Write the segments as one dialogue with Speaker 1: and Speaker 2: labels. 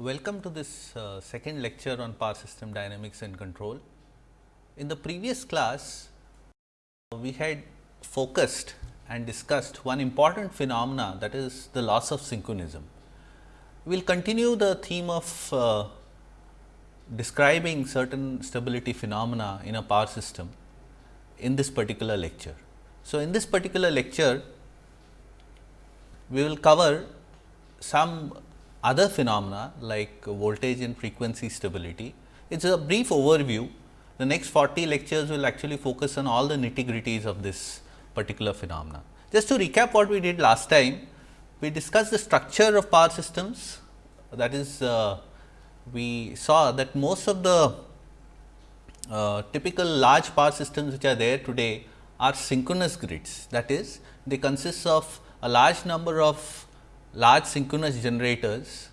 Speaker 1: Welcome to this uh, second lecture on power system dynamics and control. In the previous class, we had focused and discussed one important phenomena that is the loss of synchronism. We will continue the theme of uh, describing certain stability phenomena in a power system in this particular lecture. So, in this particular lecture, we will cover some other phenomena like voltage and frequency stability. It is a brief overview. The next 40 lectures will actually focus on all the nitty gritties of this particular phenomena. Just to recap what we did last time, we discussed the structure of power systems that is uh, we saw that most of the uh, typical large power systems which are there today are synchronous grids that is they consist of a large number of large synchronous generators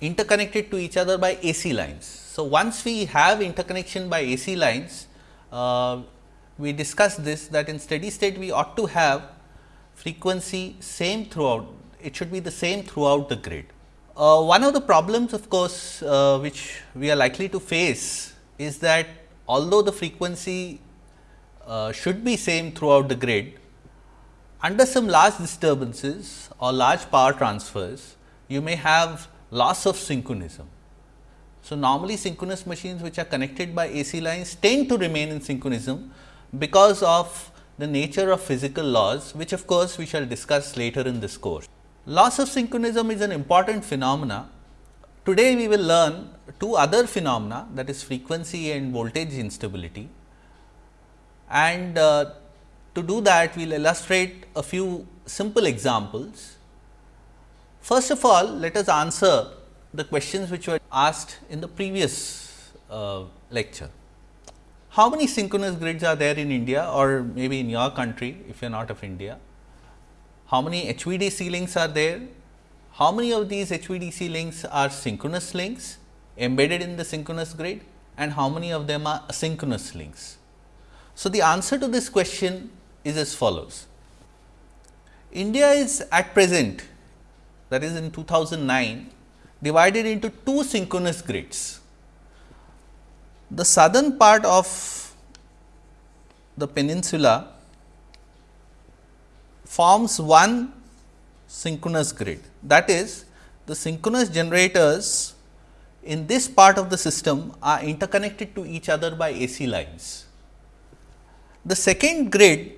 Speaker 1: interconnected to each other by AC lines. So, once we have interconnection by AC lines, uh, we discussed this that in steady state we ought to have frequency same throughout, it should be the same throughout the grid. Uh, one of the problems of course, uh, which we are likely to face is that although the frequency uh, should be same throughout the grid, under some large disturbances or large power transfers, you may have loss of synchronism. So, normally synchronous machines which are connected by AC lines tend to remain in synchronism because of the nature of physical laws which of course, we shall discuss later in this course. Loss of synchronism is an important phenomena. Today, we will learn two other phenomena that is frequency and voltage instability and uh, to do that, we will illustrate a few simple examples. First of all, let us answer the questions which were asked in the previous uh, lecture. How many synchronous grids are there in India or maybe in your country if you are not of India? How many HVDC links are there? How many of these HVDC links are synchronous links embedded in the synchronous grid and how many of them are asynchronous links? So, the answer to this question is as follows. India is at present that is in 2009 divided into two synchronous grids. The southern part of the peninsula forms one synchronous grid that is the synchronous generators in this part of the system are interconnected to each other by AC lines. The second grid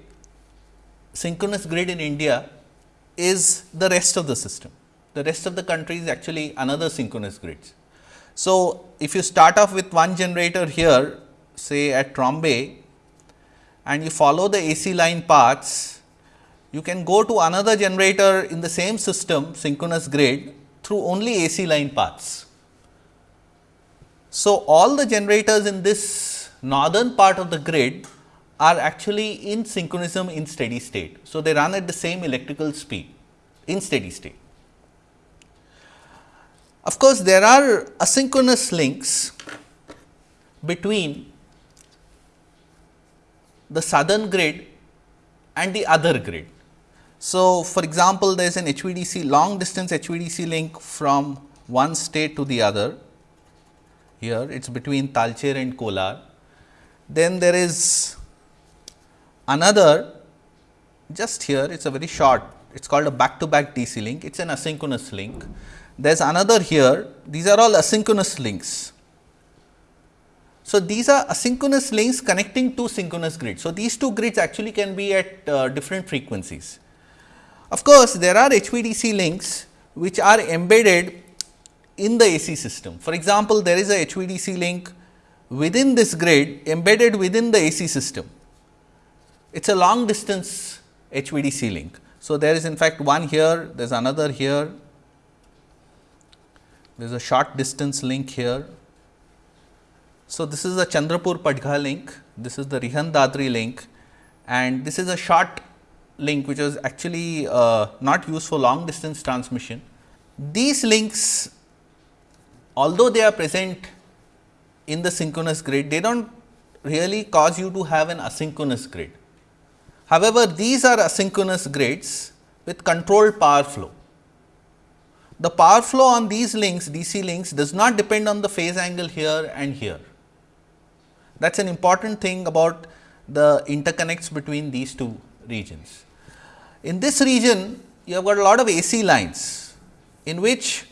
Speaker 1: synchronous grid in India is the rest of the system. The rest of the country is actually another synchronous grids. So, if you start off with one generator here say at Trombay and you follow the AC line paths, you can go to another generator in the same system synchronous grid through only AC line paths. So, all the generators in this northern part of the grid are actually in synchronism in steady state. So, they run at the same electrical speed in steady state. Of course, there are asynchronous links between the southern grid and the other grid. So, for example, there is an HVDC long distance HVDC link from one state to the other here it is between Talcher and Kolar. Then there is Another just here it is a very short it is called a back to back DC link it is an asynchronous link. There is another here these are all asynchronous links. So, these are asynchronous links connecting two synchronous grids. So, these two grids actually can be at uh, different frequencies. Of course, there are HVDC links which are embedded in the AC system. For example, there is a HVDC link within this grid embedded within the AC system it is a long distance HVDC link. So, there is in fact one here, there is another here, there is a short distance link here. So, this is the Chandrapur Padgha link, this is the Rihand Dadri link and this is a short link which was actually uh, not used for long distance transmission. These links although they are present in the synchronous grid, they do not really cause you to have an asynchronous grid. However, these are asynchronous grids with controlled power flow. The power flow on these links DC links does not depend on the phase angle here and here. That is an important thing about the interconnects between these two regions. In this region, you have got a lot of AC lines, in which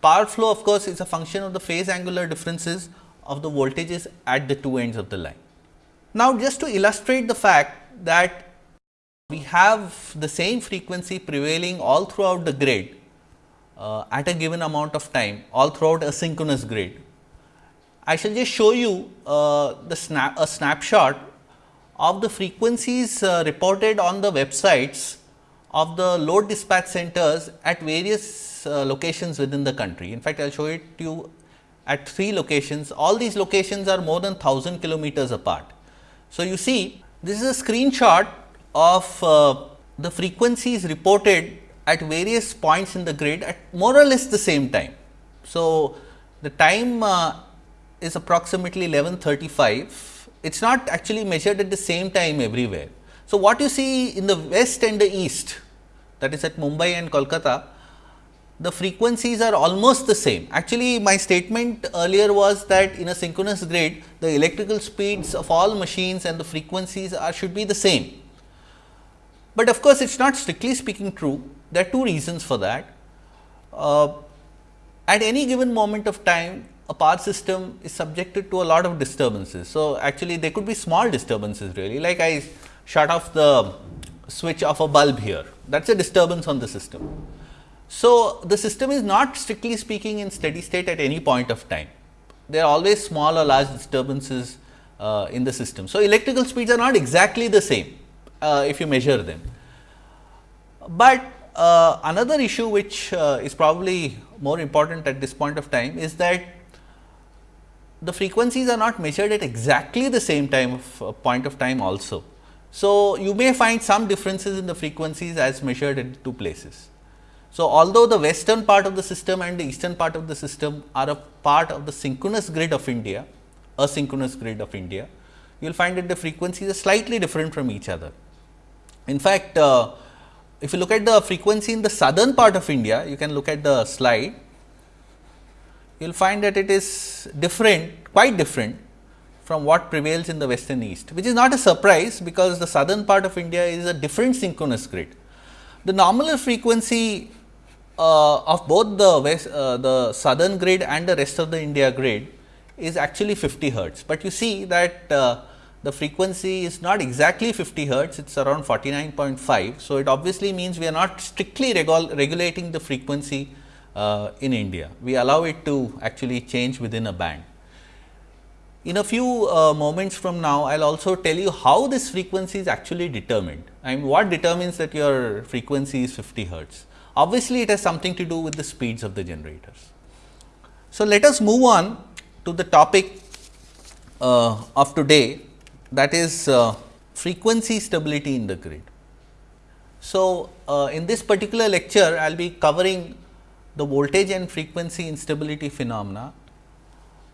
Speaker 1: power flow of course, is a function of the phase angular differences of the voltages at the two ends of the line. Now, just to illustrate the fact that we have the same frequency prevailing all throughout the grid uh, at a given amount of time all throughout a synchronous grid. I shall just show you uh, the snap a snapshot of the frequencies uh, reported on the websites of the load dispatch centers at various uh, locations within the country. In fact, I will show it to you at three locations. All these locations are more than 1000 kilometers apart. So, you see this is a screenshot of uh, the frequencies reported at various points in the grid at more or less the same time. So, the time uh, is approximately 1135. It is not actually measured at the same time everywhere. So, what you see in the west and the east that is at Mumbai and Kolkata, the frequencies are almost the same. Actually, my statement earlier was that in a synchronous grid, the electrical speeds of all machines and the frequencies are should be the same. But of course, it is not strictly speaking true. There are two reasons for that. Uh, at any given moment of time, a power system is subjected to a lot of disturbances. So, actually there could be small disturbances really like I shut off the switch of a bulb here that is a disturbance on the system. So, the system is not strictly speaking in steady state at any point of time. There are always small or large disturbances uh, in the system. So, electrical speeds are not exactly the same uh, if you measure them. But uh, another issue which uh, is probably more important at this point of time is that the frequencies are not measured at exactly the same time of uh, point of time also. So, you may find some differences in the frequencies as measured at two places. So, although the western part of the system and the eastern part of the system are a part of the synchronous grid of India, asynchronous grid of India, you will find that the frequencies are slightly different from each other. In fact, uh, if you look at the frequency in the southern part of India, you can look at the slide, you will find that it is different, quite different from what prevails in the west and east, which is not a surprise, because the southern part of India is a different synchronous grid. The nominal frequency uh, of both the west, uh, the southern grid and the rest of the India grid is actually 50 hertz, but you see that uh, the frequency is not exactly 50 hertz, it is around 49.5. So, it obviously means we are not strictly regulating the frequency uh, in India. We allow it to actually change within a band. In a few uh, moments from now, I will also tell you how this frequency is actually determined. I mean, what determines that your frequency is 50 hertz? Obviously, it has something to do with the speeds of the generators. So, let us move on to the topic uh, of today that is uh, frequency stability in the grid. So, uh, in this particular lecture, I will be covering the voltage and frequency instability phenomena,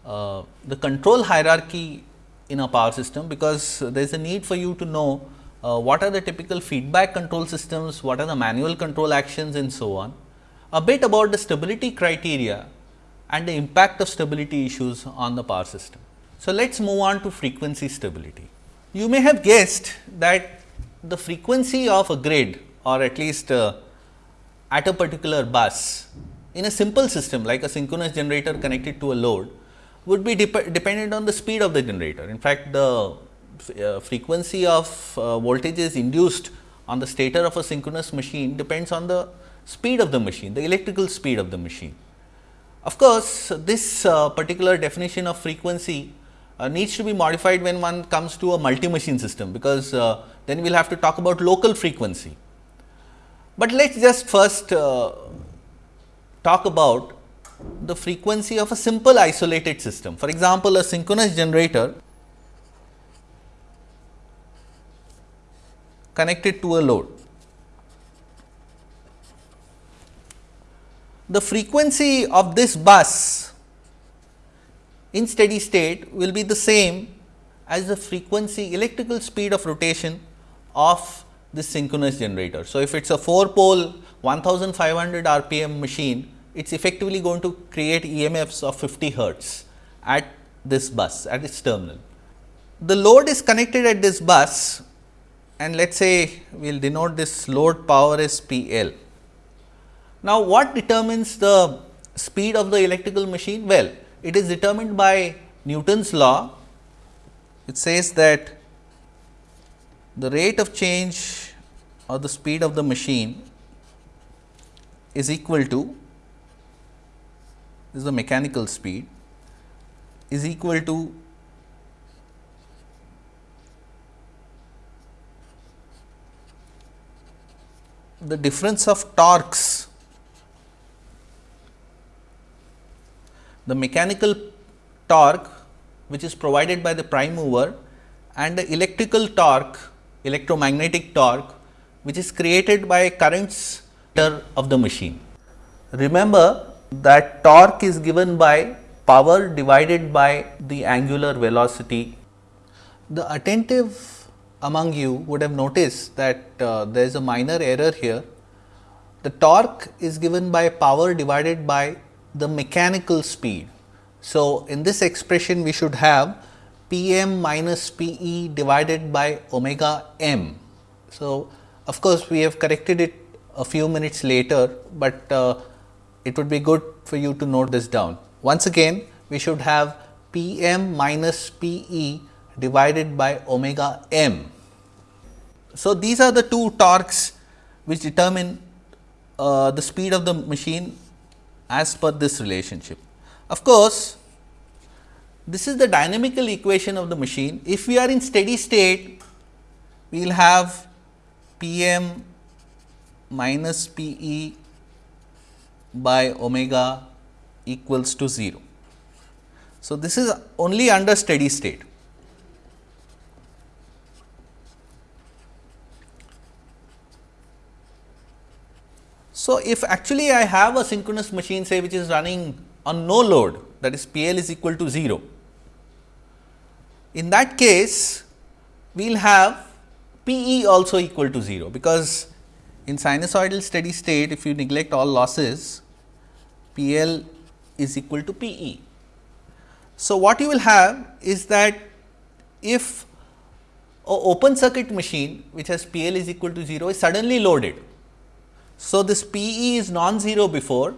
Speaker 1: uh, the control hierarchy in a power system, because there is a need for you to know uh, what are the typical feedback control systems, what are the manual control actions and so on. A bit about the stability criteria and the impact of stability issues on the power system. So, let us move on to frequency stability. You may have guessed that the frequency of a grid or at least uh, at a particular bus in a simple system like a synchronous generator connected to a load would be dep dependent on the speed of the generator. In fact, the uh, frequency of uh, voltages induced on the stator of a synchronous machine depends on the speed of the machine, the electrical speed of the machine. Of course, this uh, particular definition of frequency uh, needs to be modified when one comes to a multi machine system, because uh, then we will have to talk about local frequency. But let us just first uh, talk about the frequency of a simple isolated system. For example, a synchronous generator connected to a load. The frequency of this bus in steady state will be the same as the frequency electrical speed of rotation of this synchronous generator. So, if it is a 4 pole 1500 rpm machine it is effectively going to create EMFs of 50 hertz at this bus at its terminal. The load is connected at this bus and let us say we will denote this load power as P L. Now, what determines the speed of the electrical machine? Well, it is determined by Newton's law. It says that the rate of change or the speed of the machine is equal to this is the mechanical speed is equal to the difference of torques the mechanical torque which is provided by the prime mover and the electrical torque electromagnetic torque which is created by currents of the machine. Remember that torque is given by power divided by the angular velocity. The attentive among you would have noticed that uh, there is a minor error here. The torque is given by power divided by the mechanical speed. So, in this expression we should have P m minus P e divided by omega m. So, of course, we have corrected it a few minutes later, but uh, it would be good for you to note this down. Once again, we should have P m minus P e divided by omega m. So, these are the two torques which determine uh, the speed of the machine as per this relationship. Of course, this is the dynamical equation of the machine. If we are in steady state, we will have P m minus P e by omega equals to 0. So, this is only under steady state. So, if actually I have a synchronous machine say which is running on no load that is P L is equal to 0. In that case, we will have P E also equal to 0, because in sinusoidal steady state if you neglect all losses P L is equal to P E. So, what you will have is that if a open circuit machine which has P L is equal to 0 is suddenly loaded. So, this P E is non-zero before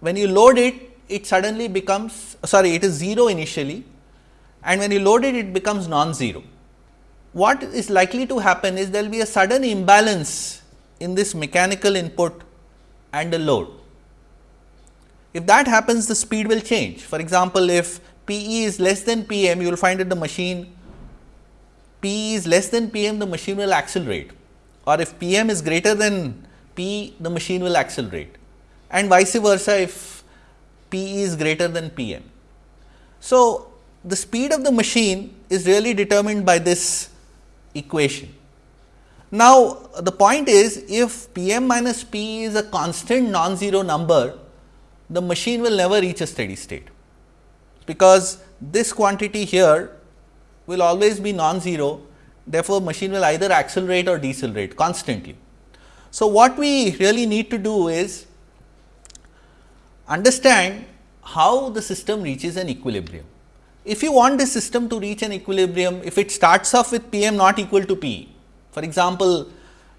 Speaker 1: when you load it it suddenly becomes sorry it is 0 initially and when you load it it becomes non-zero. What is likely to happen is there will be a sudden imbalance in this mechanical input and the load. If that happens the speed will change. For example, if P e is less than P m you will find that the machine P e is less than P m the machine will accelerate or if P m is greater than P the machine will accelerate and vice versa if P is greater than P m. So, the speed of the machine is really determined by this equation. Now, the point is if P m minus P is a constant non-zero number, the machine will never reach a steady state, because this quantity here will always be non-zero. Therefore, machine will either accelerate or decelerate constantly. So, what we really need to do is understand how the system reaches an equilibrium. If you want the system to reach an equilibrium, if it starts off with P m not equal to P, for example,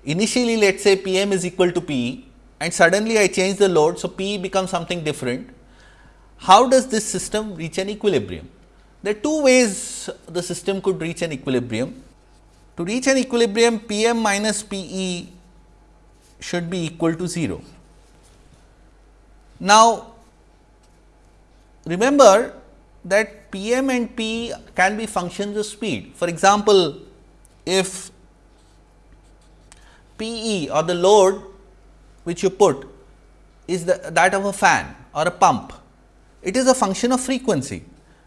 Speaker 1: initially let us say P m is equal to P and suddenly I change the load. So, P becomes something different. How does this system reach an equilibrium? There are two ways the system could reach an equilibrium. To reach an equilibrium P m minus P e should be equal to 0. Now, remember that P m and P can be functions of speed. For example, if P e or the load which you put is the, that of a fan or a pump. It is a function of frequency.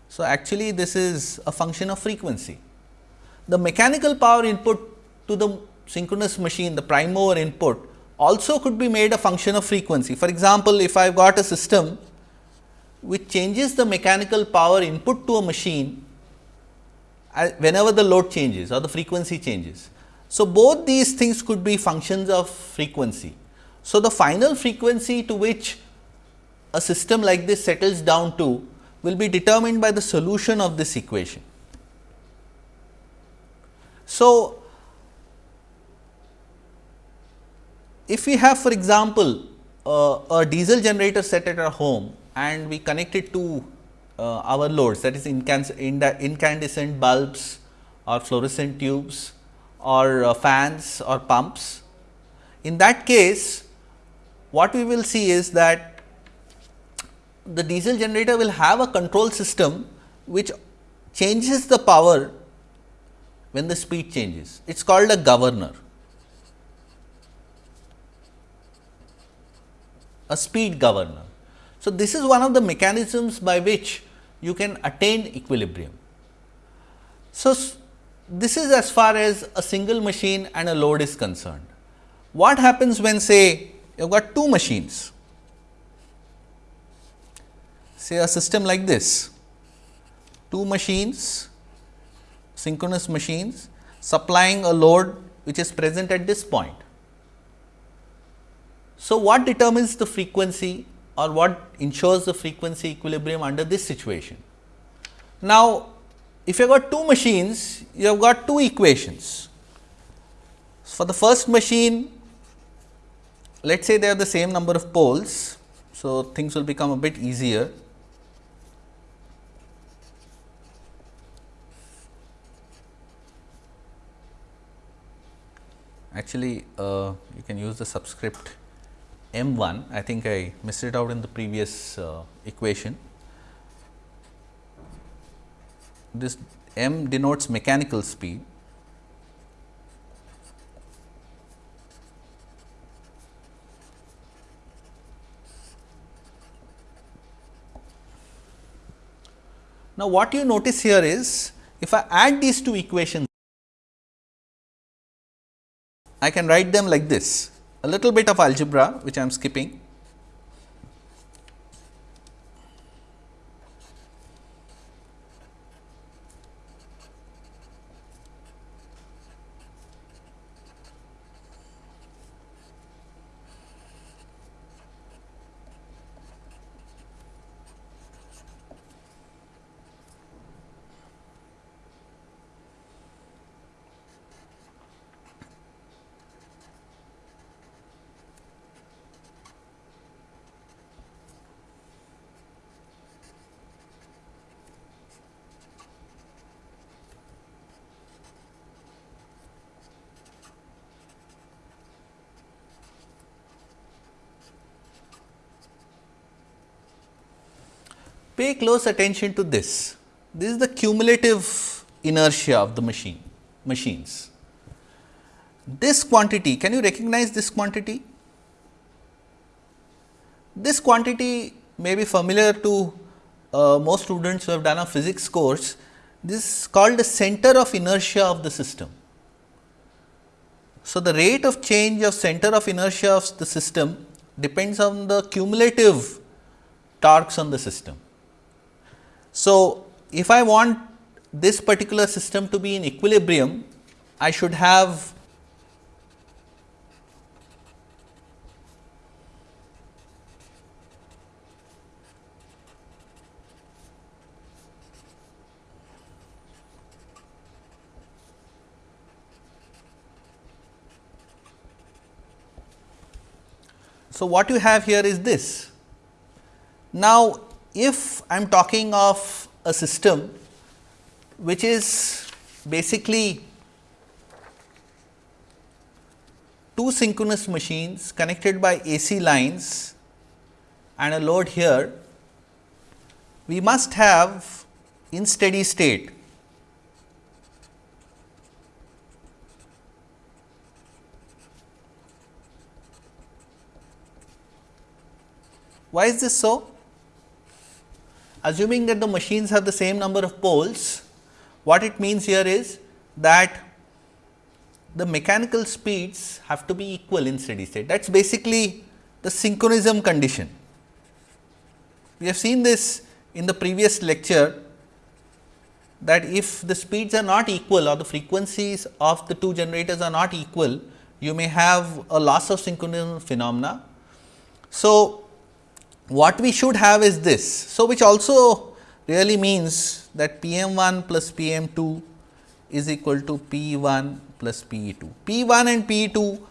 Speaker 1: So, actually this is a function of frequency. The mechanical power input to the synchronous machine, the prime mover input also could be made a function of frequency. For example, if I have got a system which changes the mechanical power input to a machine whenever the load changes or the frequency changes. So, both these things could be functions of frequency. So, the final frequency to which a system like this settles down to will be determined by the solution of this equation. So, if we have for example, uh, a diesel generator set at our home and we connect it to uh, our loads that is incandescent bulbs or fluorescent tubes or uh, fans or pumps. In that case, what we will see is that the diesel generator will have a control system which changes the power when the speed changes. It is called a governor. A speed governor. So, this is one of the mechanisms by which you can attain equilibrium. So, this is as far as a single machine and a load is concerned. What happens when say you have got two machines, say a system like this, two machines, synchronous machines supplying a load which is present at this point. So, what determines the frequency or what ensures the frequency equilibrium under this situation? Now, if you have got two machines, you have got two equations. For the first machine, let us say they have the same number of poles. So, things will become a bit easier. Actually, uh, you can use the subscript m 1, I think I missed it out in the previous uh, equation. this m denotes mechanical speed. Now, what you notice here is if I add these two equations, I can write them like this a little bit of algebra which I am skipping Pay close attention to this. This is the cumulative inertia of the machine machines. This quantity, can you recognize this quantity? This quantity may be familiar to uh, most students who have done a physics course. This is called the center of inertia of the system. So, the rate of change of center of inertia of the system depends on the cumulative torques on the system. So, if I want this particular system to be in equilibrium, I should have So, what you have here is this. Now, if I am talking of a system which is basically two synchronous machines connected by AC lines and a load here, we must have in steady state Why is this so? Assuming that the machines have the same number of poles, what it means here is that the mechanical speeds have to be equal in steady state. That is basically the synchronism condition. We have seen this in the previous lecture that if the speeds are not equal or the frequencies of the two generators are not equal, you may have a loss of synchronism phenomena. So, what we should have is this. So, which also really means that P m 1 plus P m 2 is equal to P 1 plus P e 2. P 1 and P 2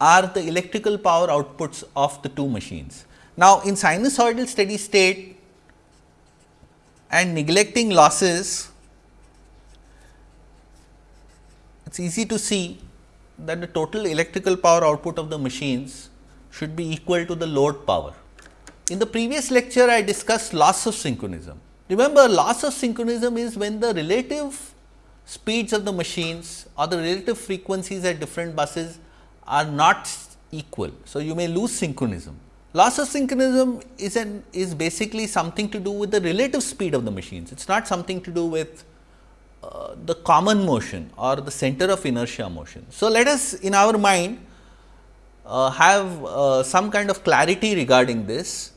Speaker 1: are the electrical power outputs of the two machines. Now, in sinusoidal steady state and neglecting losses, it is easy to see that the total electrical power output of the machines should be equal to the load power. In the previous lecture, I discussed loss of synchronism. Remember, loss of synchronism is when the relative speeds of the machines or the relative frequencies at different buses are not equal. So, you may lose synchronism. Loss of synchronism is an is basically something to do with the relative speed of the machines. It is not something to do with uh, the common motion or the center of inertia motion. So, let us in our mind uh, have uh, some kind of clarity regarding this.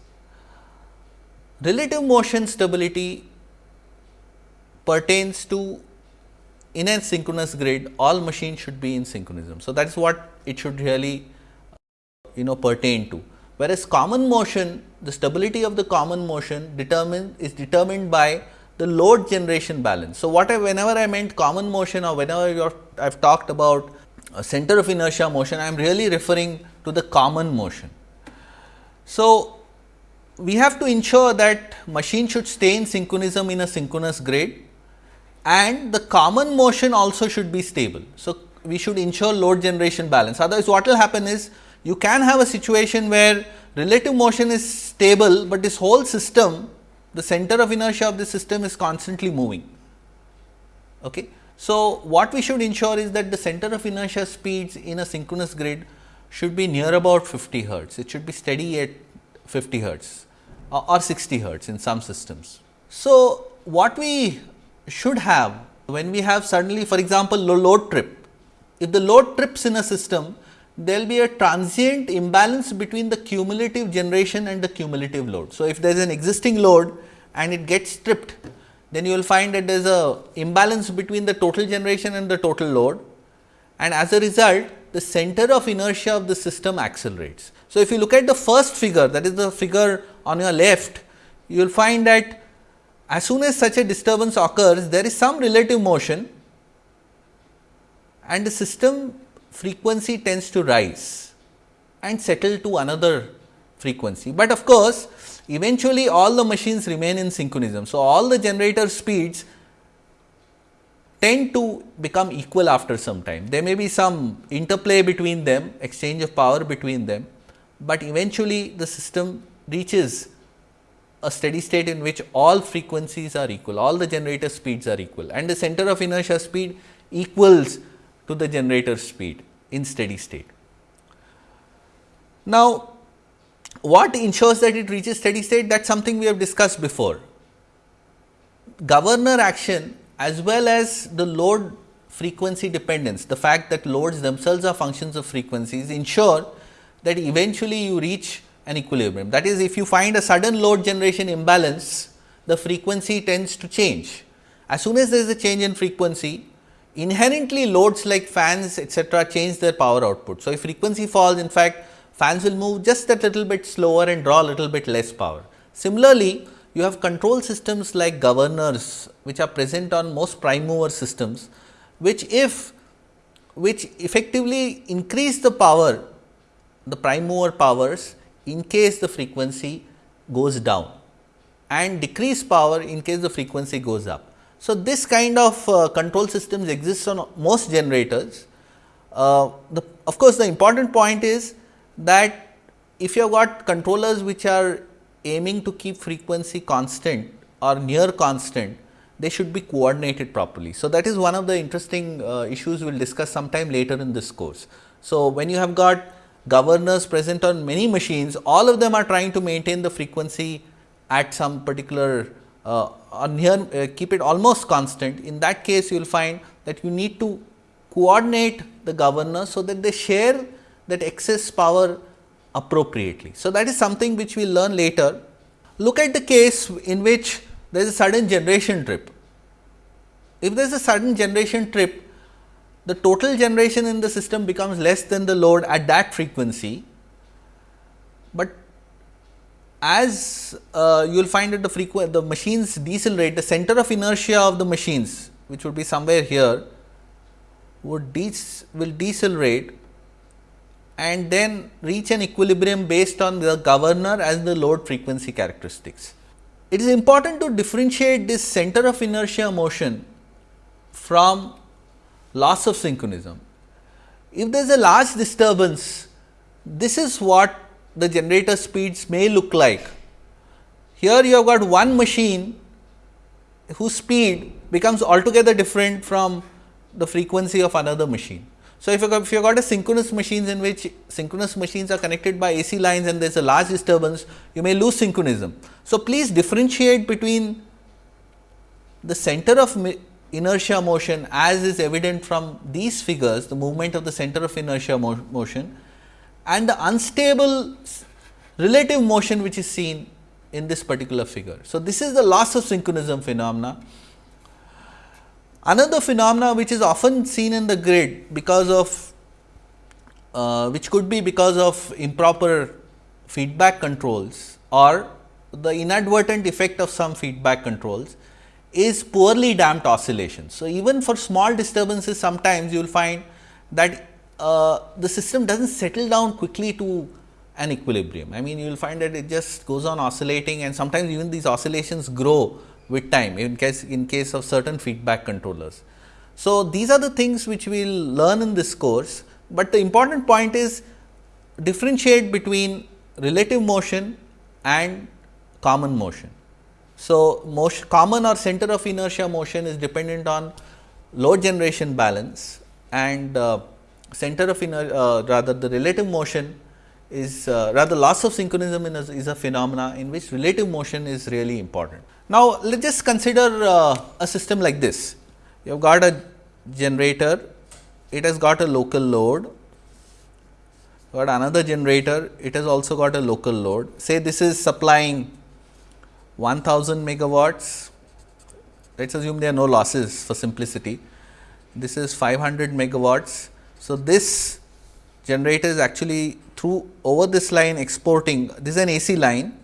Speaker 1: Relative motion stability pertains to in a synchronous grid all machines should be in synchronism. So, that is what it should really uh, you know pertain to. Whereas, common motion the stability of the common motion determine is determined by the load generation balance. So, what I whenever I meant common motion or whenever I have talked about uh, center of inertia motion, I am really referring to the common motion. So, we have to ensure that machine should stay in synchronism in a synchronous grid and the common motion also should be stable. So, we should ensure load generation balance otherwise what will happen is you can have a situation where relative motion is stable, but this whole system the center of inertia of the system is constantly moving. Okay. So, what we should ensure is that the center of inertia speeds in a synchronous grid should be near about 50 hertz. It should be steady at 50 hertz or 60 hertz in some systems. So, what we should have when we have suddenly for example, load trip. If the load trips in a system, there will be a transient imbalance between the cumulative generation and the cumulative load. So, if there is an existing load and it gets tripped, then you will find that there is a imbalance between the total generation and the total load and as a result the center of inertia of the system accelerates. So, if you look at the first figure that is the figure on your left, you will find that as soon as such a disturbance occurs, there is some relative motion and the system frequency tends to rise and settle to another frequency. But of course, eventually all the machines remain in synchronism. So, all the generator speeds tend to become equal after some time. There may be some interplay between them, exchange of power between them, but eventually the system reaches a steady state in which all frequencies are equal, all the generator speeds are equal and the center of inertia speed equals to the generator speed in steady state. Now, what ensures that it reaches steady state that is something we have discussed before. Governor action as well as the load frequency dependence, the fact that loads themselves are functions of frequencies ensure that eventually you reach an equilibrium. That is if you find a sudden load generation imbalance, the frequency tends to change. As soon as there is a change in frequency, inherently loads like fans etcetera change their power output. So, if frequency falls in fact fans will move just a little bit slower and draw a little bit less power. Similarly, you have control systems like governors which are present on most prime mover systems, which if which effectively increase the power the prime mover powers in case the frequency goes down and decrease power in case the frequency goes up. So, this kind of uh, control systems exists on most generators. Uh, the, of course, the important point is that if you have got controllers which are aiming to keep frequency constant or near constant, they should be coordinated properly. So, that is one of the interesting uh, issues we will discuss sometime later in this course. So, when you have got governors present on many machines, all of them are trying to maintain the frequency at some particular uh, or near uh, keep it almost constant. In that case, you will find that you need to coordinate the governor, so that they share that excess power appropriately. So, that is something which we will learn later. Look at the case in which there is a sudden generation trip. If there is a sudden generation trip, the total generation in the system becomes less than the load at that frequency, but as uh, you will find that the the machines decelerate the center of inertia of the machines which would be somewhere here would de- will decelerate and then reach an equilibrium based on the governor as the load frequency characteristics. It is important to differentiate this center of inertia motion from loss of synchronism. If there is a large disturbance, this is what the generator speeds may look like. Here you have got one machine whose speed becomes altogether different from the frequency of another machine. So, if you you got a synchronous machines in which synchronous machines are connected by AC lines and there is a large disturbance, you may lose synchronism. So, please differentiate between the center of inertia motion as is evident from these figures, the movement of the center of inertia mo motion and the unstable relative motion which is seen in this particular figure. So, this is the loss of synchronism phenomena Another phenomena which is often seen in the grid because of uh, which could be because of improper feedback controls or the inadvertent effect of some feedback controls is poorly damped oscillation. So, even for small disturbances sometimes you will find that uh, the system does not settle down quickly to an equilibrium. I mean you will find that it just goes on oscillating and sometimes even these oscillations grow with time in case in case of certain feedback controllers. So, these are the things which we will learn in this course, but the important point is differentiate between relative motion and common motion. So, motion, common or center of inertia motion is dependent on load generation balance and uh, center of inertia uh, rather the relative motion is uh, rather loss of synchronism is, is a phenomena in which relative motion is really important. Now, let us just consider uh, a system like this. You have got a generator, it has got a local load, got another generator, it has also got a local load. Say this is supplying 1000 megawatts, let us assume there are no losses for simplicity. This is 500 megawatts. So, this generator is actually through over this line exporting, this is an AC line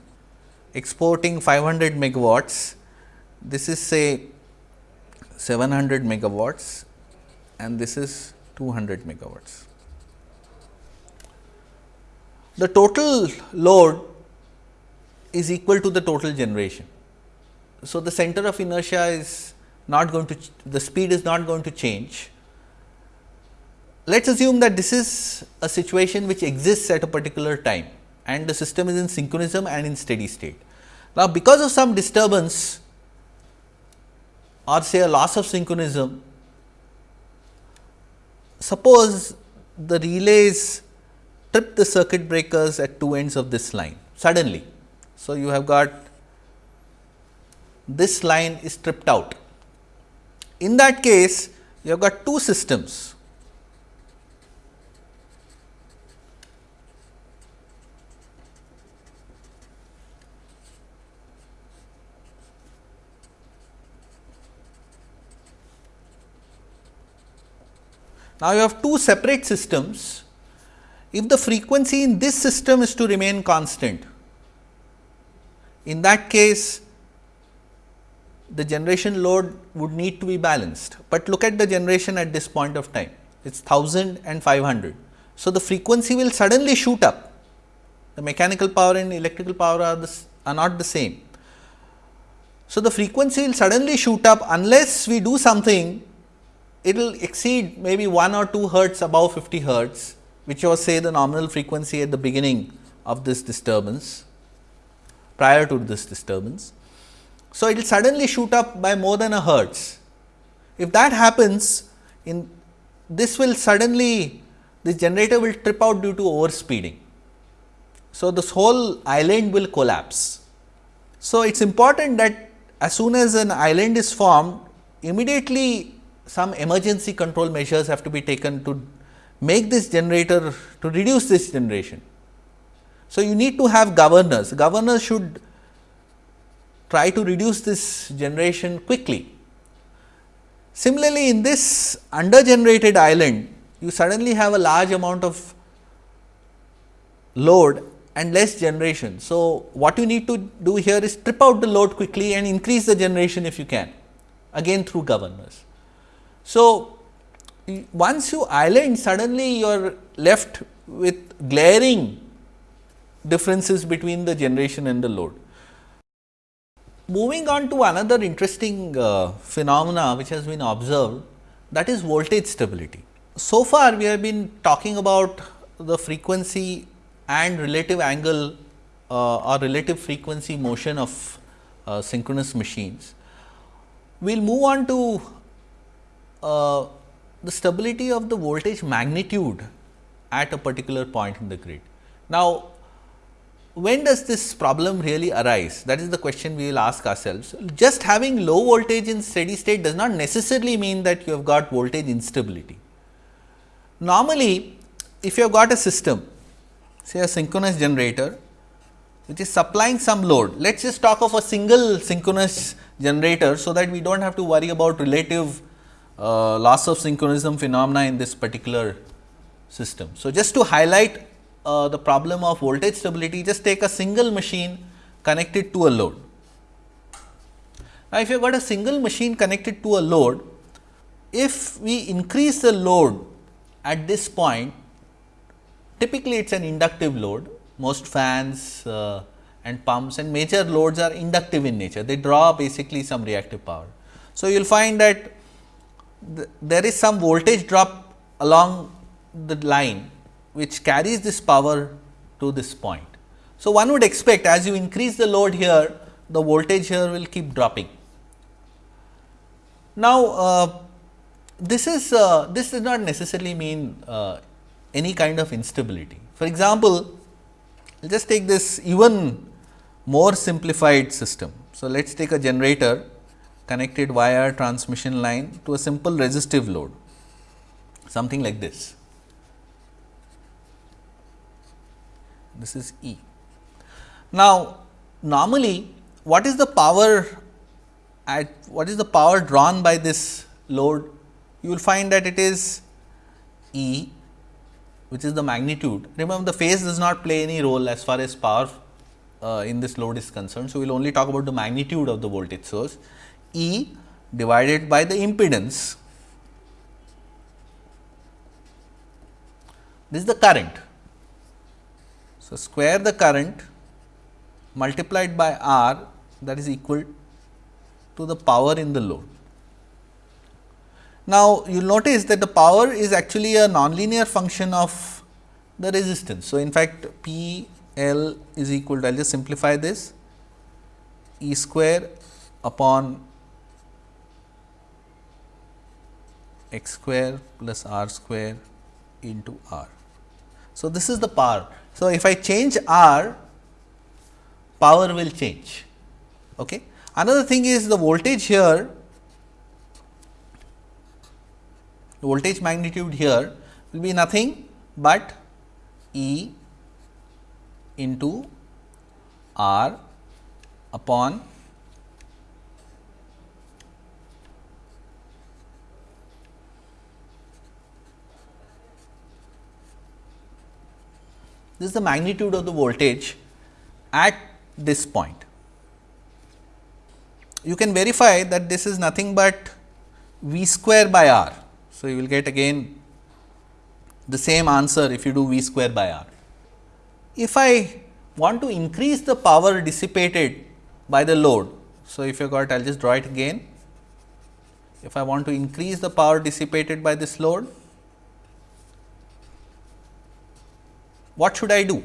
Speaker 1: exporting 500 megawatts, this is say 700 megawatts and this is 200 megawatts. The total load is equal to the total generation. So, the center of inertia is not going to the speed is not going to change. Let us assume that this is a situation which exists at a particular time and the system is in synchronism and in steady state. Now, because of some disturbance or say a loss of synchronism, suppose the relays trip the circuit breakers at two ends of this line suddenly. So, you have got this line is tripped out. In that case, you have got two systems Now, you have two separate systems. If the frequency in this system is to remain constant, in that case the generation load would need to be balanced, but look at the generation at this point of time it is 1000 and 500. So, the frequency will suddenly shoot up the mechanical power and electrical power are, are not the same. So, the frequency will suddenly shoot up unless we do something it will exceed maybe 1 or 2 hertz above 50 hertz, which was say the nominal frequency at the beginning of this disturbance, prior to this disturbance. So, it will suddenly shoot up by more than a hertz. If that happens, in this will suddenly this generator will trip out due to overspeeding. So, this whole island will collapse. So, it is important that as soon as an island is formed, immediately some emergency control measures have to be taken to make this generator to reduce this generation. So, you need to have governors, governors should try to reduce this generation quickly. Similarly, in this under generated island, you suddenly have a large amount of load and less generation. So, what you need to do here is strip out the load quickly and increase the generation if you can again through governors. So, once you island suddenly you are left with glaring differences between the generation and the load. Moving on to another interesting uh, phenomena which has been observed that is voltage stability. So far we have been talking about the frequency and relative angle uh, or relative frequency motion of uh, synchronous machines. We will move on to uh, the stability of the voltage magnitude at a particular point in the grid. Now, when does this problem really arise? That is the question we will ask ourselves. Just having low voltage in steady state does not necessarily mean that you have got voltage instability. Normally, if you have got a system, say a synchronous generator, which is supplying some load. Let us just talk of a single synchronous generator, so that we do not have to worry about relative uh, loss of synchronism phenomena in this particular system. So, just to highlight uh, the problem of voltage stability, just take a single machine connected to a load. Now, if you have got a single machine connected to a load, if we increase the load at this point, typically it is an inductive load, most fans uh, and pumps and major loads are inductive in nature, they draw basically some reactive power. So, you will find that th there is some voltage drop along the line which carries this power to this point. So, one would expect as you increase the load here, the voltage here will keep dropping. Now, uh, this is uh, this does not necessarily mean uh, any kind of instability. For example, just take this even more simplified system. So, let us take a generator connected via transmission line to a simple resistive load, something like this. This is E. Now, normally what is the power at what is the power drawn by this load? You will find that it is E which is the magnitude. Remember the phase does not play any role as far as power uh, in this load is concerned. So, we will only talk about the magnitude of the voltage source E divided by the impedance. This is the current so, square the current multiplied by R that is equal to the power in the load. Now, you will notice that the power is actually a nonlinear function of the resistance. So, in fact, P L is equal to I will just simplify this E square upon x square plus r square into r. So, this is the power so, if I change R, power will change. Okay. Another thing is the voltage here, the voltage magnitude here will be nothing but E into R upon This is the magnitude of the voltage at this point. You can verify that this is nothing but V square by R. So, you will get again the same answer if you do V square by R. If I want to increase the power dissipated by the load. So, if you got I will just draw it again. If I want to increase the power dissipated by this load, what should I do?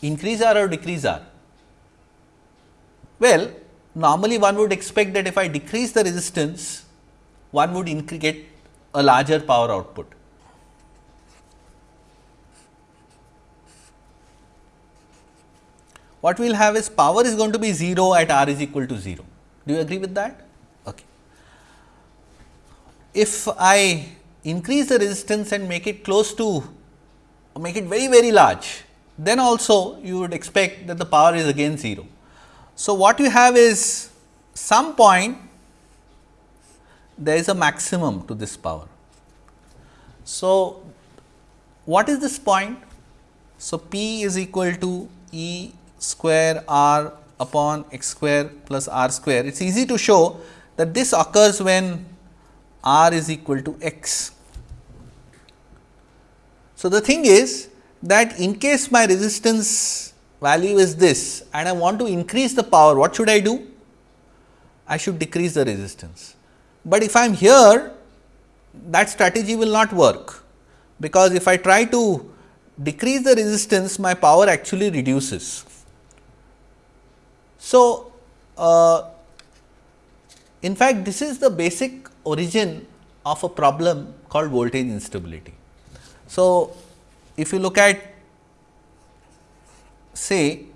Speaker 1: Increase R or decrease R? Well, normally one would expect that if I decrease the resistance, one would get a larger power output. What we will have is power is going to be 0 at R is equal to 0. Do you agree with that? Okay. If I increase the resistance and make it close to make it very very large, then also you would expect that the power is again 0. So, what you have is some point there is a maximum to this power. So, what is this point? So, P is equal to E square R upon x square plus r square. It is easy to show that this occurs when r is equal to x. So, the thing is that in case my resistance value is this and I want to increase the power, what should I do? I should decrease the resistance. But if I am here, that strategy will not work, because if I try to decrease the resistance, my power actually reduces. So, uh, in fact, this is the basic origin of a problem called voltage instability. So, if you look at say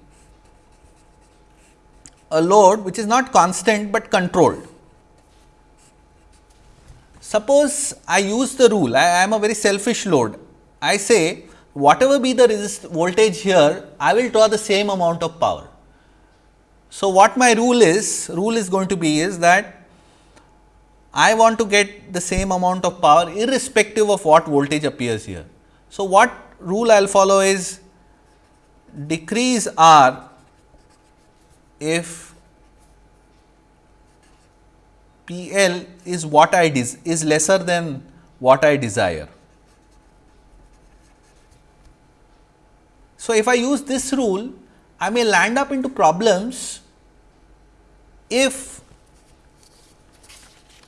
Speaker 1: a load which is not constant, but controlled. Suppose I use the rule, I, I am a very selfish load. I say whatever be the resist voltage here, I will draw the same amount of power. So, what my rule is, rule is going to be is that I want to get the same amount of power irrespective of what voltage appears here. So, what rule I will follow is decrease R if P L is what I is lesser than what I desire. So, if I use this rule, I may land up into problems if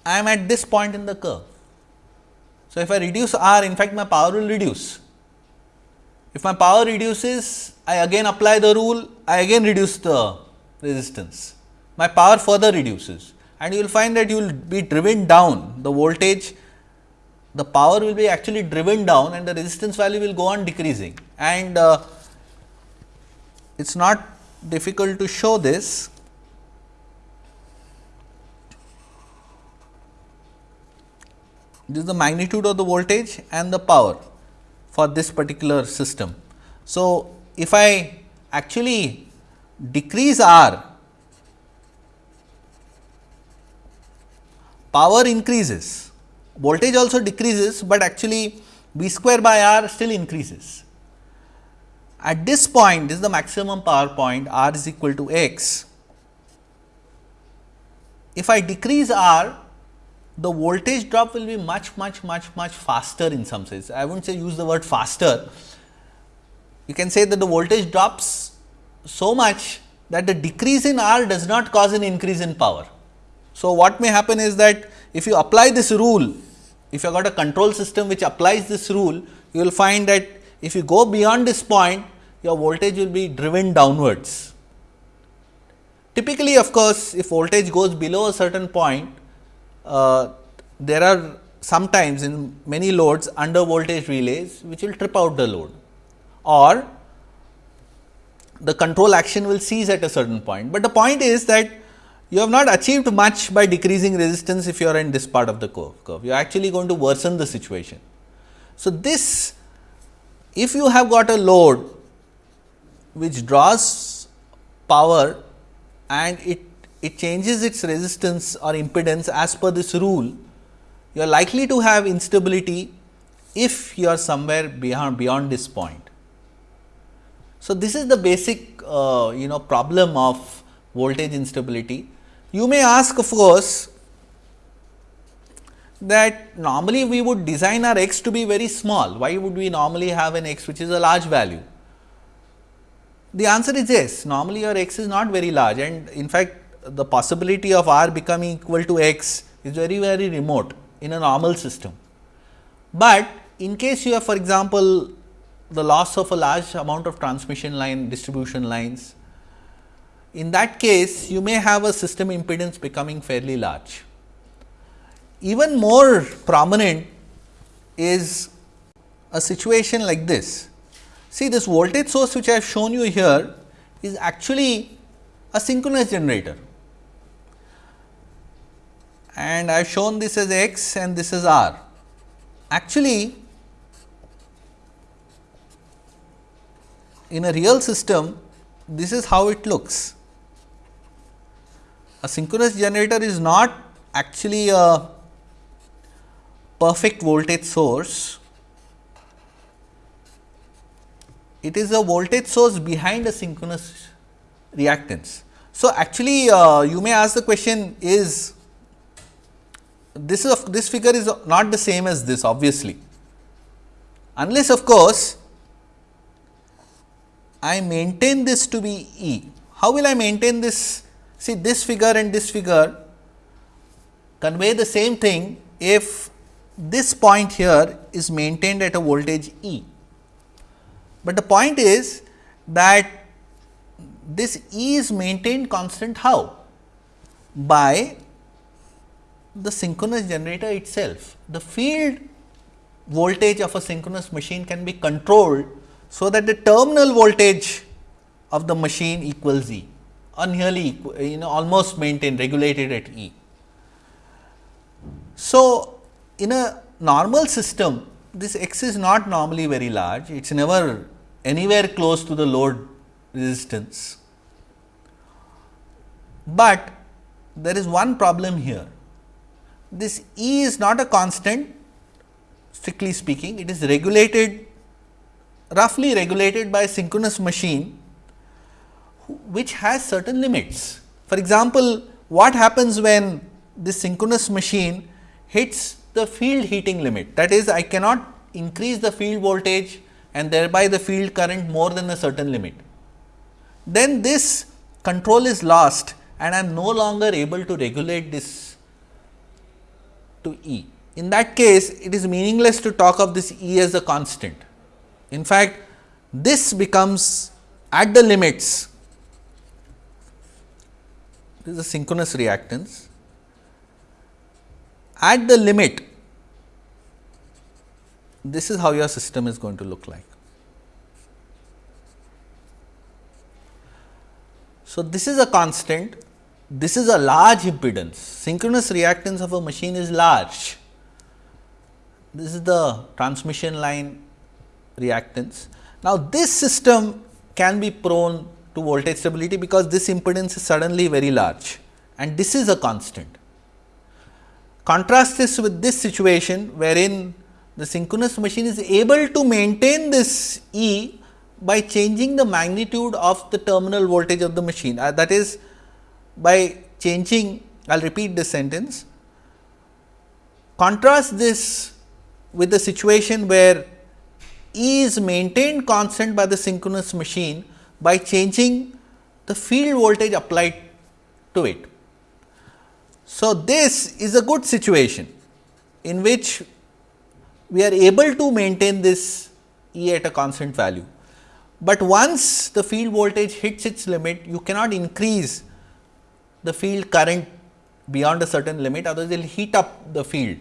Speaker 1: I am at this point in the curve. So, if I reduce R, in fact, my power will reduce. If my power reduces, I again apply the rule, I again reduce the resistance. My power further reduces and you will find that you will be driven down the voltage, the power will be actually driven down and the resistance value will go on decreasing. And uh, it is not difficult to show this. This is the magnitude of the voltage and the power for this particular system. So, if I actually decrease R, power increases, voltage also decreases, but actually V square by R still increases. At this point, this is the maximum power point R is equal to x. If I decrease R, the voltage drop will be much, much, much, much faster in some sense. I would not say use the word faster. You can say that the voltage drops so much that the decrease in R does not cause an increase in power. So, what may happen is that if you apply this rule, if you have got a control system which applies this rule, you will find that if you go beyond this point, your voltage will be driven downwards. Typically, of course, if voltage goes below a certain point, uh, there are sometimes in many loads under voltage relays which will trip out the load or the control action will cease at a certain point. But the point is that you have not achieved much by decreasing resistance if you are in this part of the curve. You are actually going to worsen the situation. So, this if you have got a load which draws power and it, it changes its resistance or impedance as per this rule, you are likely to have instability if you are somewhere beyond, beyond this point. So, this is the basic uh, you know problem of voltage instability. You may ask of course, that normally we would design our x to be very small. Why would we normally have an x which is a large value? The answer is yes, normally your x is not very large and in fact, the possibility of r becoming equal to x is very very remote in a normal system. But in case you have for example, the loss of a large amount of transmission line distribution lines, in that case you may have a system impedance becoming fairly large. Even more prominent is a situation like this See this voltage source which I have shown you here is actually a synchronous generator and I have shown this as x and this is r. Actually, in a real system this is how it looks. A synchronous generator is not actually a perfect voltage source it is a voltage source behind a synchronous reactance. So, actually uh, you may ask the question is this is this figure is not the same as this obviously, unless of course, I maintain this to be E. How will I maintain this? See this figure and this figure convey the same thing if this point here is maintained at a voltage E. But the point is that this E is maintained constant how? By the synchronous generator itself. The field voltage of a synchronous machine can be controlled, so that the terminal voltage of the machine equals E or nearly you know almost maintained regulated at E. So, in a normal system this x is not normally very large, it is never anywhere close to the load resistance. But there is one problem here, this E is not a constant strictly speaking, it is regulated roughly regulated by a synchronous machine which has certain limits. For example, what happens when this synchronous machine hits the field heating limit that is I cannot increase the field voltage and thereby the field current more than a certain limit. Then this control is lost and I am no longer able to regulate this to E. In that case, it is meaningless to talk of this E as a constant. In fact, this becomes at the limits, this is a synchronous reactance. At the limit, this is how your system is going to look like. So, this is a constant, this is a large impedance, synchronous reactance of a machine is large. This is the transmission line reactance. Now, this system can be prone to voltage stability, because this impedance is suddenly very large and this is a constant. Contrast this with this situation, wherein the synchronous machine is able to maintain this E by changing the magnitude of the terminal voltage of the machine. Uh, that is by changing, I will repeat this sentence. Contrast this with the situation where E is maintained constant by the synchronous machine by changing the field voltage applied to it. So, this is a good situation in which we are able to maintain this E at a constant value. But once the field voltage hits its limit, you cannot increase the field current beyond a certain limit, otherwise it will heat up the field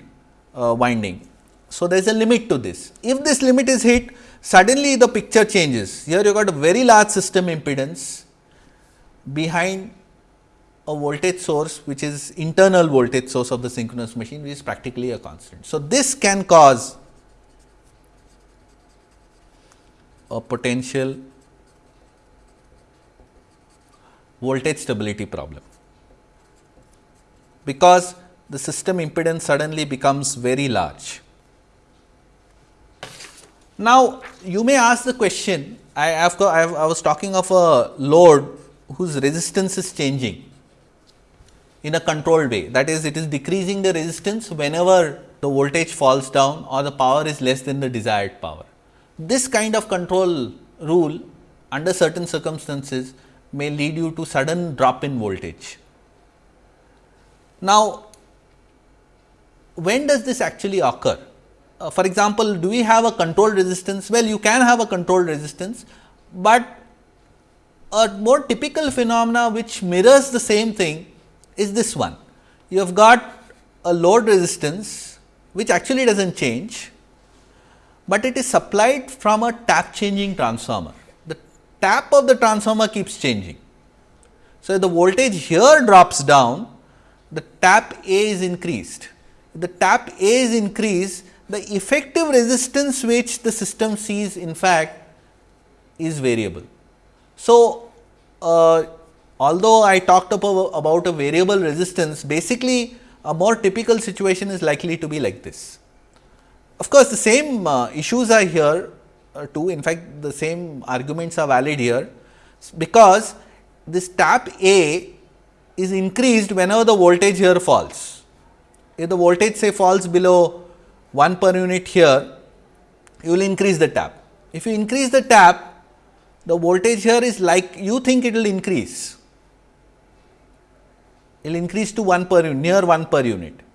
Speaker 1: uh, winding. So, there is a limit to this. If this limit is hit, suddenly the picture changes. Here you got a very large system impedance behind a voltage source which is internal voltage source of the synchronous machine which is practically a constant. So, this can cause a potential voltage stability problem, because the system impedance suddenly becomes very large. Now, you may ask the question, I, have, I, have, I was talking of a load whose resistance is changing in a controlled way. That is, it is decreasing the resistance whenever the voltage falls down or the power is less than the desired power. This kind of control rule under certain circumstances may lead you to sudden drop in voltage. Now, when does this actually occur? Uh, for example, do we have a controlled resistance? Well, you can have a controlled resistance, but a more typical phenomena which mirrors the same thing is this one. You have got a load resistance which actually does not change, but it is supplied from a tap changing transformer. The tap of the transformer keeps changing. So, the voltage here drops down, the tap A is increased. If the tap A is increased, the effective resistance which the system sees in fact is variable. So, uh, although I talked about, a variable resistance, basically a more typical situation is likely to be like this. Of course, the same uh, issues are here uh, 2 in fact, the same arguments are valid here because this tap A is increased whenever the voltage here falls. If the voltage say falls below 1 per unit here, you will increase the tap. If you increase the tap, the voltage here is like you think it will increase, it will increase to 1 per unit, near 1 per unit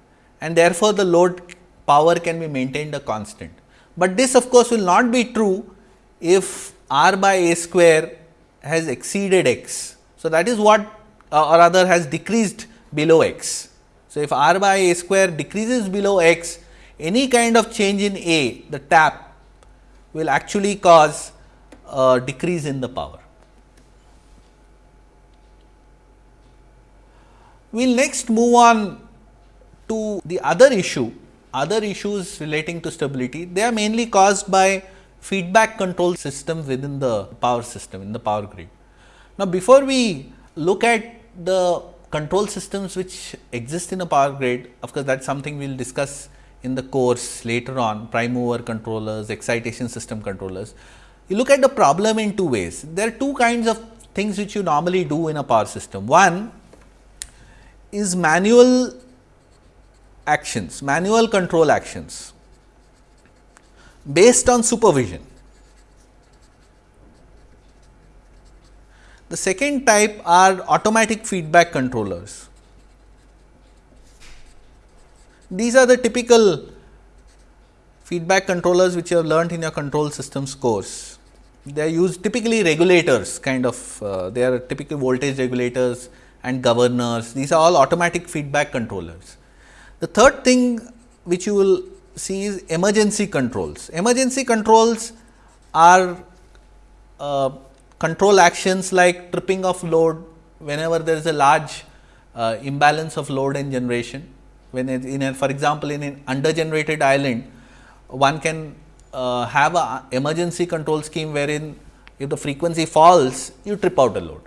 Speaker 1: and therefore, the load power can be maintained a constant. But this of course, will not be true if r by a square has exceeded x. So, that is what uh, or rather has decreased below x. So, if r by a square decreases below x, any kind of change in a the tap will actually cause a decrease in the power. We will next move on to the other issue, other issues relating to stability, they are mainly caused by feedback control system within the power system in the power grid. Now, before we look at the control systems which exist in a power grid, of course, that is something we will discuss in the course later on prime mover controllers, excitation system controllers. You look at the problem in two ways. There are two kinds of things which you normally do in a power system. One is manual actions, manual control actions based on supervision. The second type are automatic feedback controllers. These are the typical feedback controllers which you have learnt in your control systems course. They are used typically regulators kind of, uh, they are typical voltage regulators and governors. These are all automatic feedback controllers. The third thing which you will see is emergency controls. Emergency controls are uh, control actions like tripping of load whenever there is a large uh, imbalance of load and generation. When in a, for example, in an under generated island, one can uh, have a emergency control scheme wherein if the frequency falls, you trip out a load.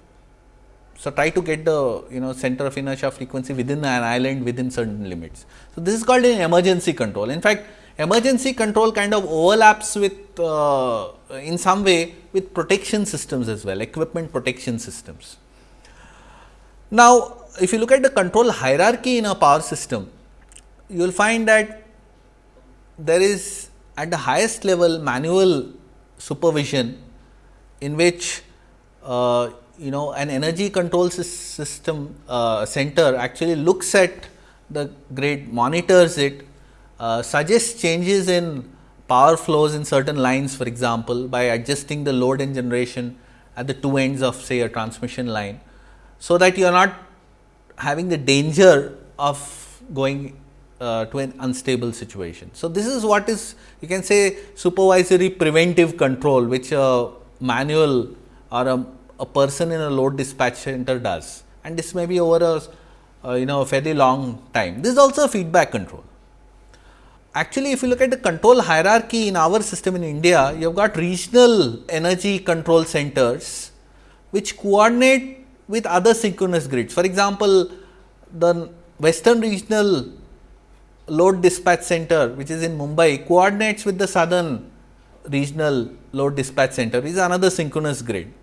Speaker 1: So, try to get the you know center of inertia frequency within an island within certain limits. So, this is called an emergency control. In fact, emergency control kind of overlaps with uh, in some way with protection systems as well, equipment protection systems. Now, if you look at the control hierarchy in a power system, you will find that there is at the highest level manual supervision in which uh, you know an energy control system uh, center actually looks at the grid, monitors it, uh, suggests changes in power flows in certain lines for example, by adjusting the load and generation at the two ends of say a transmission line. So, that you are not having the danger of going uh, to an unstable situation. So, this is what is you can say supervisory preventive control which a manual or a a person in a load dispatch center does and this may be over a uh, you know a fairly long time. This is also feedback control. Actually, if you look at the control hierarchy in our system in India, you have got regional energy control centers which coordinate with other synchronous grids. For example, the western regional load dispatch center which is in Mumbai coordinates with the southern regional load dispatch center is another synchronous grid.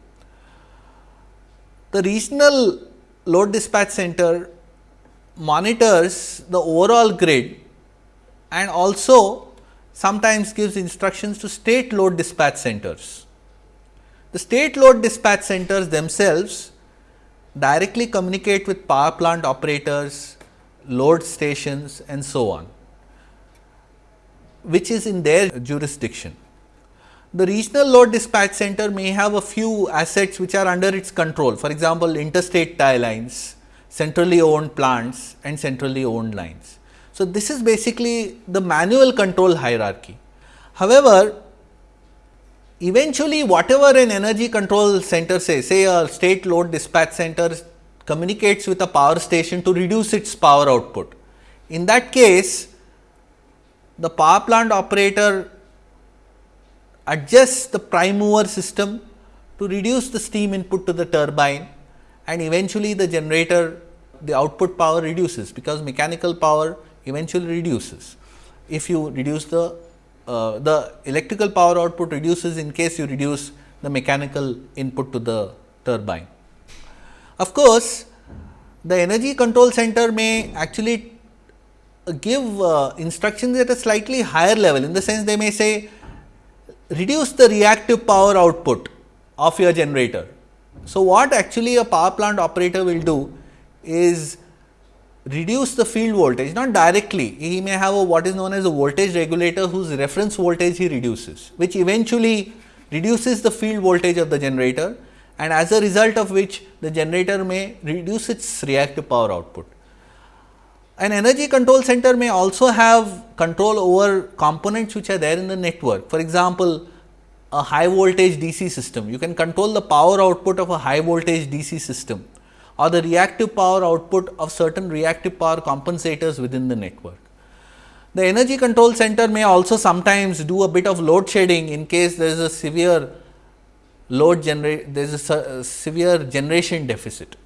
Speaker 1: The regional load dispatch center monitors the overall grid and also sometimes gives instructions to state load dispatch centers. The state load dispatch centers themselves directly communicate with power plant operators, load stations and so on, which is in their jurisdiction the regional load dispatch center may have a few assets which are under its control. For example, interstate tie lines, centrally owned plants and centrally owned lines. So, this is basically the manual control hierarchy. However, eventually whatever an energy control center says, say a state load dispatch center communicates with a power station to reduce its power output. In that case, the power plant operator adjusts the prime mover system to reduce the steam input to the turbine and eventually the generator the output power reduces because mechanical power eventually reduces if you reduce the uh, the electrical power output reduces in case you reduce the mechanical input to the turbine. Of course, the energy control center may actually give uh, instructions at a slightly higher level in the sense they may say reduce the reactive power output of your generator. So, what actually a power plant operator will do is reduce the field voltage not directly he may have a what is known as a voltage regulator whose reference voltage he reduces which eventually reduces the field voltage of the generator and as a result of which the generator may reduce its reactive power output. An energy control center may also have control over components which are there in the network. For example, a high voltage DC system, you can control the power output of a high voltage DC system or the reactive power output of certain reactive power compensators within the network. The energy control center may also sometimes do a bit of load shedding in case there is a severe load generate there is a uh, severe generation deficit.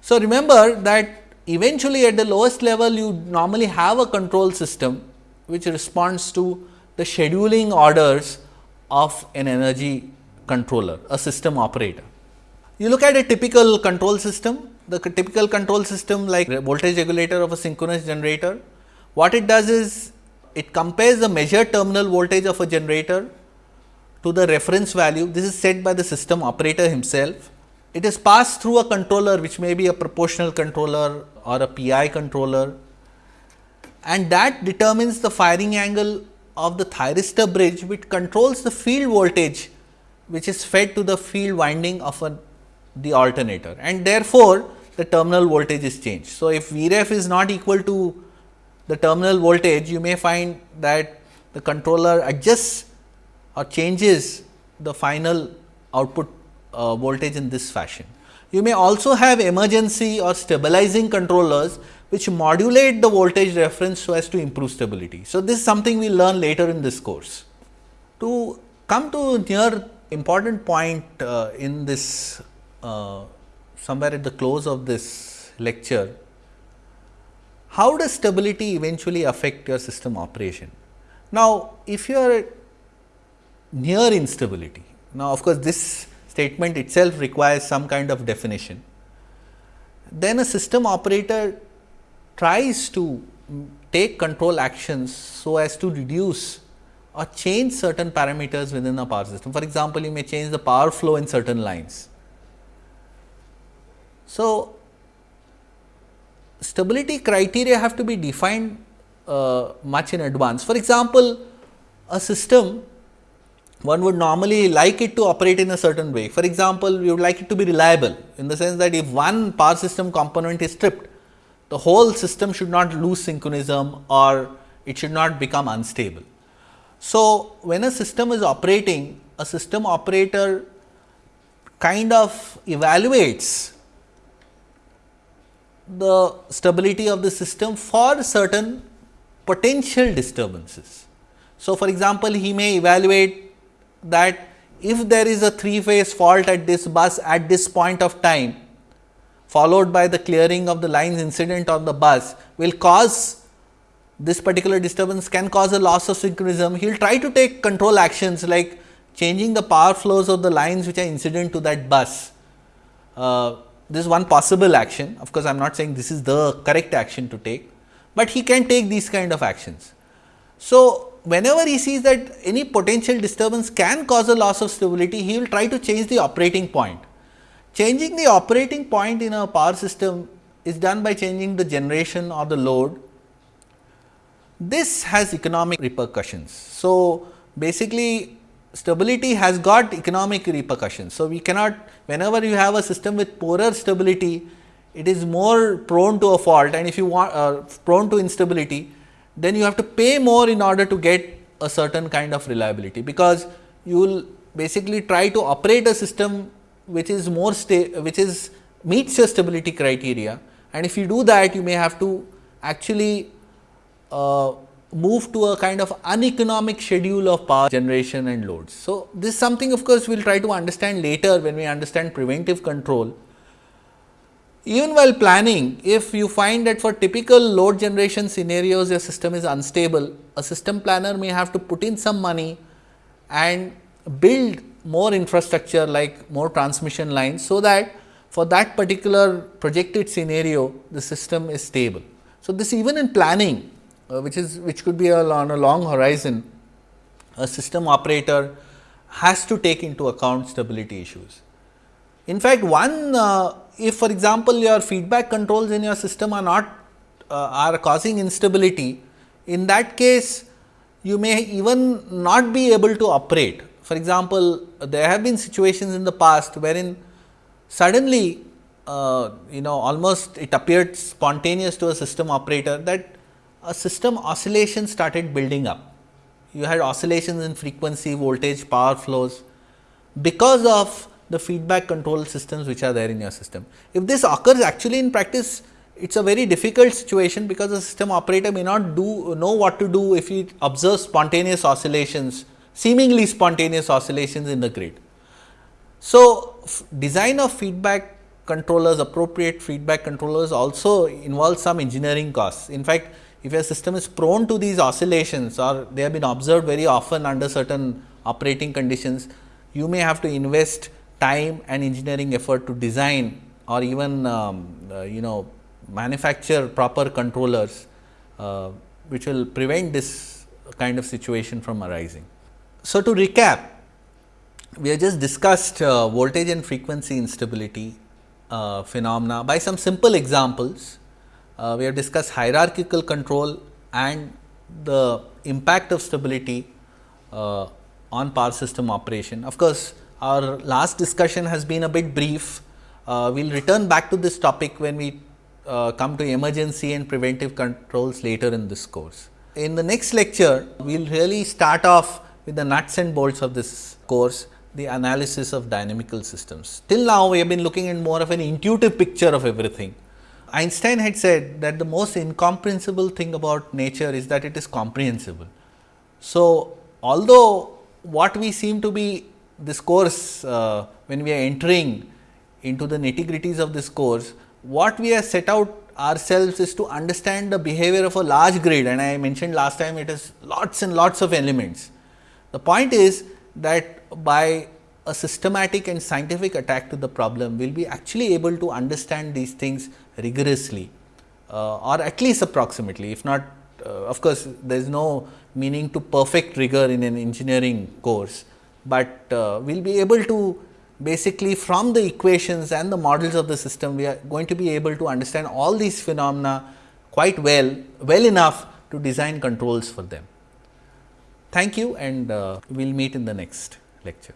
Speaker 1: So, remember that eventually at the lowest level you normally have a control system which responds to the scheduling orders of an energy controller, a system operator. You look at a typical control system, the typical control system like voltage regulator of a synchronous generator. What it does is it compares the measured terminal voltage of a generator to the reference value. This is set by the system operator himself. It is passed through a controller which may be a proportional controller or a PI controller and that determines the firing angle of the thyristor bridge which controls the field voltage which is fed to the field winding of a the alternator and therefore, the terminal voltage is changed. So, if Vref is not equal to the terminal voltage, you may find that the controller adjusts or changes the final output uh, voltage in this fashion. You may also have emergency or stabilizing controllers which modulate the voltage reference so as to improve stability. So, this is something we learn later in this course. To come to near important point uh, in this uh, somewhere at the close of this lecture, how does stability eventually affect your system operation? Now, if you are near instability, now of course, this statement itself requires some kind of definition, then a system operator tries to take control actions so as to reduce or change certain parameters within a power system. For example, you may change the power flow in certain lines so, stability criteria have to be defined uh, much in advance. For example, a system one would normally like it to operate in a certain way. For example, we would like it to be reliable in the sense that if one power system component is stripped, the whole system should not lose synchronism or it should not become unstable. So, when a system is operating, a system operator kind of evaluates the stability of the system for certain potential disturbances. So, for example, he may evaluate that if there is a three phase fault at this bus at this point of time followed by the clearing of the lines incident on the bus will cause this particular disturbance can cause a loss of synchronism. He will try to take control actions like changing the power flows of the lines which are incident to that bus. Uh, this is one possible action. Of course, I am not saying this is the correct action to take, but he can take these kind of actions. So, whenever he sees that any potential disturbance can cause a loss of stability, he will try to change the operating point. Changing the operating point in a power system is done by changing the generation or the load. This has economic repercussions. So, basically stability has got economic repercussions. So, we cannot whenever you have a system with poorer stability, it is more prone to a fault. And if you want uh, prone to instability, then you have to pay more in order to get a certain kind of reliability, because you will basically try to operate a system which is more which is meets your stability criteria. And if you do that you may have to actually uh, move to a kind of uneconomic schedule of power generation and loads. So, this is something of course, we will try to understand later when we understand preventive control. even while planning, if you find that for typical load generation scenarios your system is unstable, a system planner may have to put in some money and build more infrastructure like more transmission lines, so that for that particular projected scenario the system is stable. So, this even in planning which is which could be a, on a long horizon, a system operator has to take into account stability issues. In fact, one uh, if for example, your feedback controls in your system are not uh, are causing instability, in that case you may even not be able to operate. For example, there have been situations in the past wherein suddenly uh, you know almost it appeared spontaneous to a system operator that a system oscillation started building up. You had oscillations in frequency, voltage, power flows because of the feedback control systems which are there in your system. If this occurs actually in practice, it is a very difficult situation because the system operator may not do know what to do if he observes spontaneous oscillations, seemingly spontaneous oscillations in the grid. So, design of feedback controllers, appropriate feedback controllers also involves some engineering costs. In fact, if a system is prone to these oscillations or they have been observed very often under certain operating conditions, you may have to invest time and engineering effort to design or even um, uh, you know manufacture proper controllers, uh, which will prevent this kind of situation from arising. So, to recap, we have just discussed uh, voltage and frequency instability uh, phenomena by some simple examples. Uh, we have discussed hierarchical control and the impact of stability uh, on power system operation. Of course, our last discussion has been a bit brief. Uh, we will return back to this topic when we uh, come to emergency and preventive controls later in this course. In the next lecture, we will really start off with the nuts and bolts of this course, the analysis of dynamical systems. Till now, we have been looking at more of an intuitive picture of everything. Einstein had said that the most incomprehensible thing about nature is that it is comprehensible. So, although what we seem to be this course, uh, when we are entering into the nitty gritties of this course, what we have set out ourselves is to understand the behavior of a large grid and I mentioned last time it is lots and lots of elements. The point is that by a systematic and scientific attack to the problem, we will be actually able to understand these things rigorously uh, or at least approximately if not uh, of course, there is no meaning to perfect rigor in an engineering course, but uh, we will be able to basically from the equations and the models of the system, we are going to be able to understand all these phenomena quite well, well enough to design controls for them. Thank you and uh, we will meet in the next lecture.